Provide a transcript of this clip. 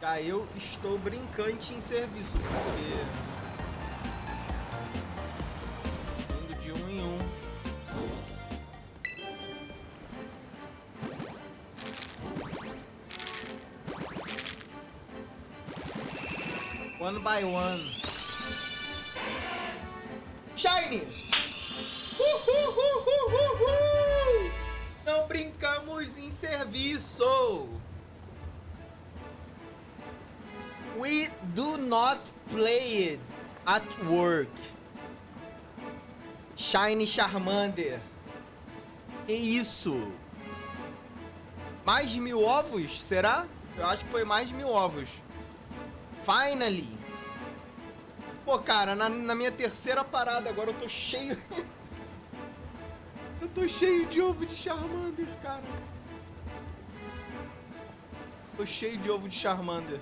Cara, eu estou brincante em serviço, porque... Indo de um em um. One by one. Shine! Uhuhuhuhuhu! Não brincamos em serviço! We do not play it at work. Shine Charmander. Que isso? Mais de mil ovos? Será? Eu acho que foi mais de mil ovos. Finally. Pô, cara, na, na minha terceira parada agora eu tô cheio... eu tô cheio de ovo de Charmander, cara. Tô cheio de ovo de Charmander.